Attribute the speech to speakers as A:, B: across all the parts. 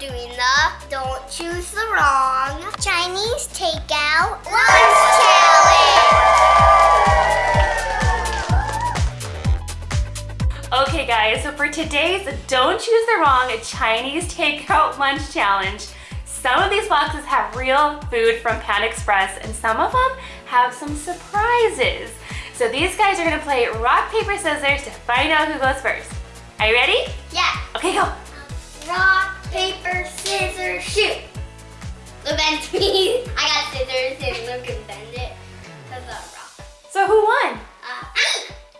A: doing the Don't Choose the Wrong Chinese Takeout Lunch Challenge.
B: Okay guys, so for today's Don't Choose the Wrong Chinese Takeout Lunch Challenge, some of these boxes have real food from Panda Express and some of them have some surprises. So these guys are gonna play rock, paper, scissors to find out who goes first. Are you ready?
A: Yeah.
B: Okay, go.
A: Rock, paper, scissors, shoot. Look at me. I got scissors and Luke can bend it. That's a rock.
B: So who won?
A: Uh,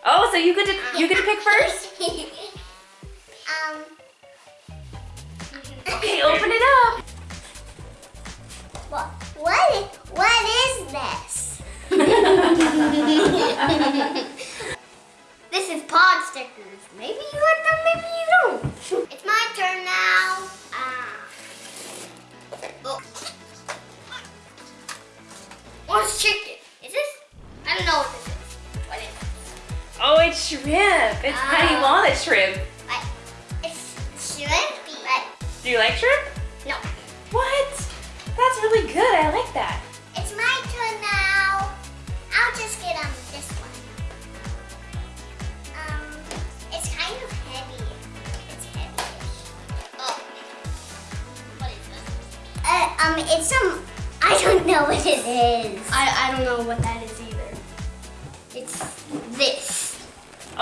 B: Oh, so you get to you get to pick first?
A: um.
B: Okay, open it up.
A: What? What? What is this
B: shrimp. It's
A: Ah.
B: honey walnut shrimp.
A: Like, it's shrimpy. But
B: Do you like shrimp?
A: no.
B: What? That's really good. I like that.
A: It's my turn now. I'll just get um this one. Um, it's kind of heavy. It's heavy. Oh, what is this? Uh, um, it's some. I don't know what it is. I I don't know what that is either. It's this.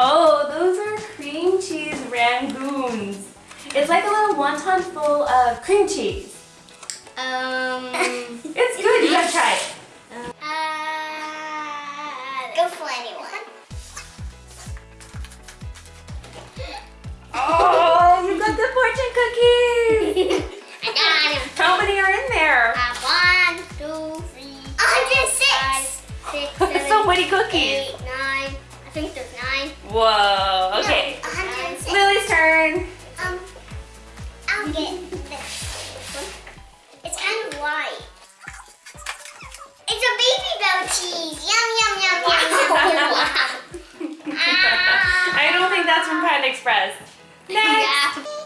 B: Oh, those are cream cheese rangoons. It's like a little wonton full of cream cheese.
A: Um.
B: It's good. You gotta try it.
A: uh, go for anyone.
B: Oh, you got the fortune cookies. Whoa. Okay.
A: No,
B: Lily's turn.
A: Um, I'll get this. It's kind of white. It's a Babybel cheese. Yum, yum, yum, yum, yum, yum. Ah.
B: I don't think that's from Panda Express. Next.
A: Yeah.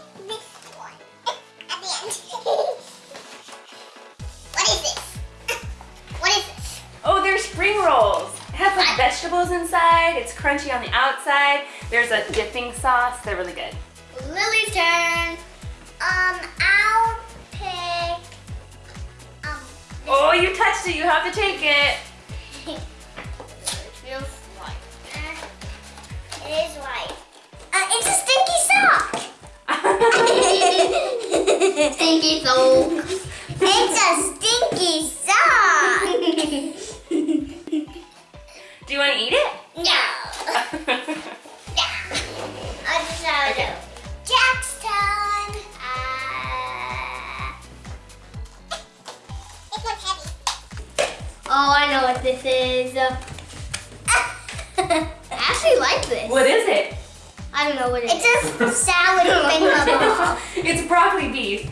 B: Vegetables inside. It's crunchy on the outside. There's a dipping sauce. They're really good.
A: Lily's turn. Um, I'll pick. Um.
B: Oh, you touched it. You have to take it.
A: It feels white. Uh, it is white. Uh, it's a stinky sock. stinky sock. It's a stinky sock.
B: Do you want to eat it?
A: no. Yeah. I just
B: Okay.
A: to. Jack's turn. Uh, this one's heavy. Oh, I know what this is. I actually like this.
B: what is it?
A: I don't know what it is. It's a salad thingamabob.
B: It's broccoli beef.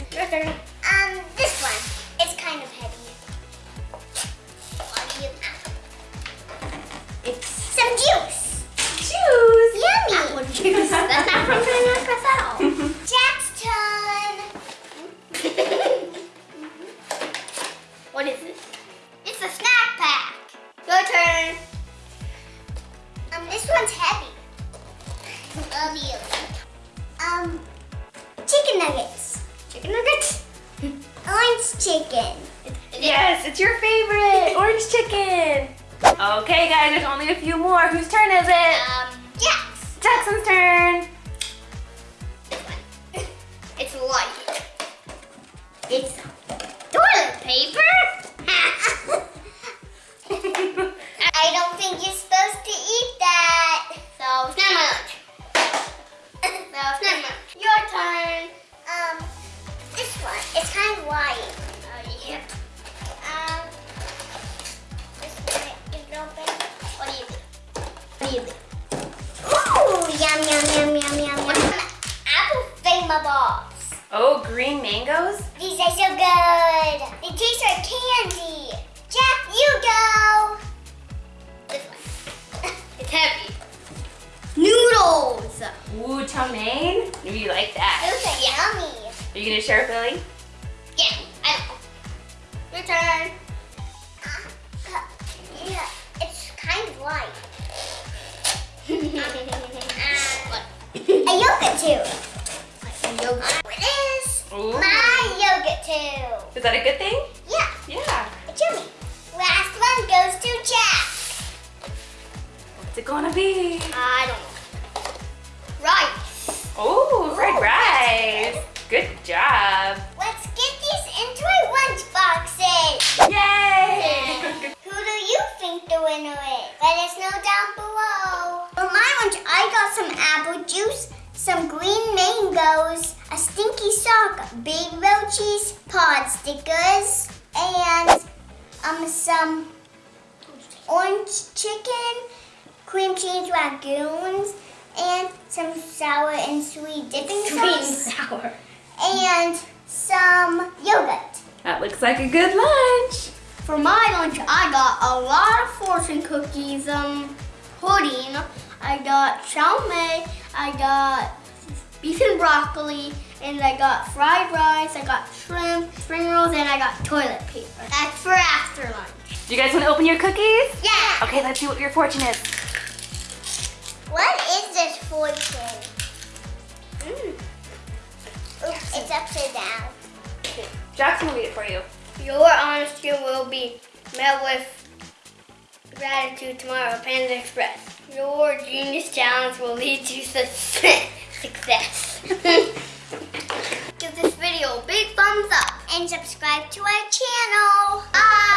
A: Some juice.
B: Choose.
A: Yummy. Apple juice. That's not from Banana at all. Jack's turn. what is this? It's a snack pack. Your turn. Um, this one's heavy. Love you. Um, chicken nuggets. Chicken nuggets? Orange chicken.
B: Yes, it's your favorite. Orange chicken. Okay, guys, there's only a few more. Whose turn is it?
A: Um, Jack's.
B: Jackson's turn.
A: This one. It's light. It's toilet paper. Oh,
B: green mangoes?
A: These are so good. They taste like candy. Jack, you go. This one. it's heavy. Noodles.
B: Ooh, chow mein? Maybe you like that.
A: Those are yummy.
B: Are you gonna share with Lily?
A: Yeah, I know. Your turn. Yeah, it's kind of light. a yogurt tube. Is
B: that a good thing?
A: Yeah,
B: Yeah.
A: it's yummy. Last one goes to Jack.
B: What's it gonna be?
A: I don't know. Rice.
B: Oh, fried
A: Ooh,
B: rice. Good job.
A: Let's get these into our lunch boxes.
B: Yay!
A: Who do you think the winner is? Let us know down below. For my lunch, I got some apple juice, some green mangoes, a stinky sock, big roaches, pot stickers, and um some orange chicken, cream cheese rangoons, and some sour and sweet dipping sauce,
C: sour.
A: and some yogurt.
B: That looks like a good lunch.
C: For my lunch, I got a lot of fortune cookies, um, pudding. I got chow mein. I got beef and broccoli, and I got fried rice. I got shrimp, spring rolls, and I got toilet paper. That's for after lunch.
B: Do you guys want to open your cookies?
A: Yeah.
B: Okay, let's see what your fortune is.
A: What is this fortune? Mm. Oops, it's upside down.
B: Jackson will read it for you.
C: Your honesty will be met with gratitude tomorrow Panda Express. Your genius challenge will lead to success. Give this video a big thumbs up
A: and subscribe to our channel. Bye.